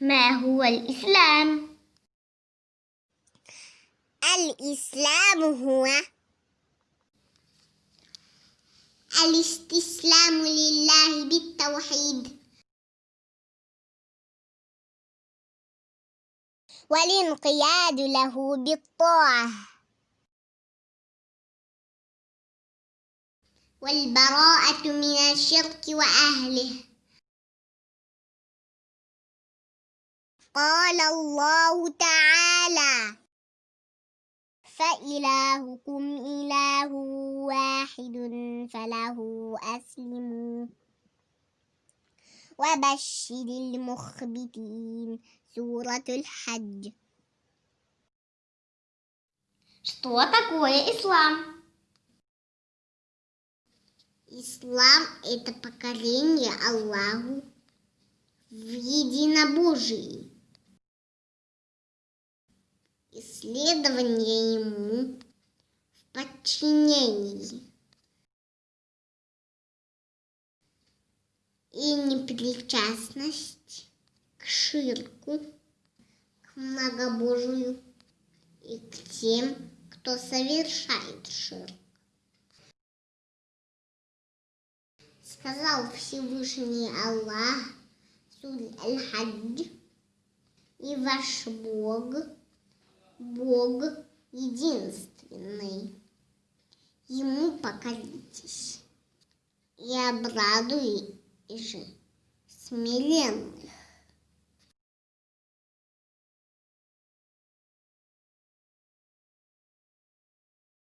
ما هو الإسلام؟ الإسلام هو الاستسلام لله بالتوحيد. والانقياد له بالطاعة. والبراءة من الشرك وأهله. قال الله تعالى فإلهكم إله واحد فله أسلموا وبشر المخبتين سورة الحج Что такое ислам? Ислам – это покорение Аллаху в единобожии, Исследование Ему в подчинении и непричастность к ширку, к многобожию и к тем, кто совершает ширк. Сказал Всевышний Аллах, Сурь Аль-Хадж, и ваш Бог, Бог единственный. Ему покоритесь и обрадуй же смиренных.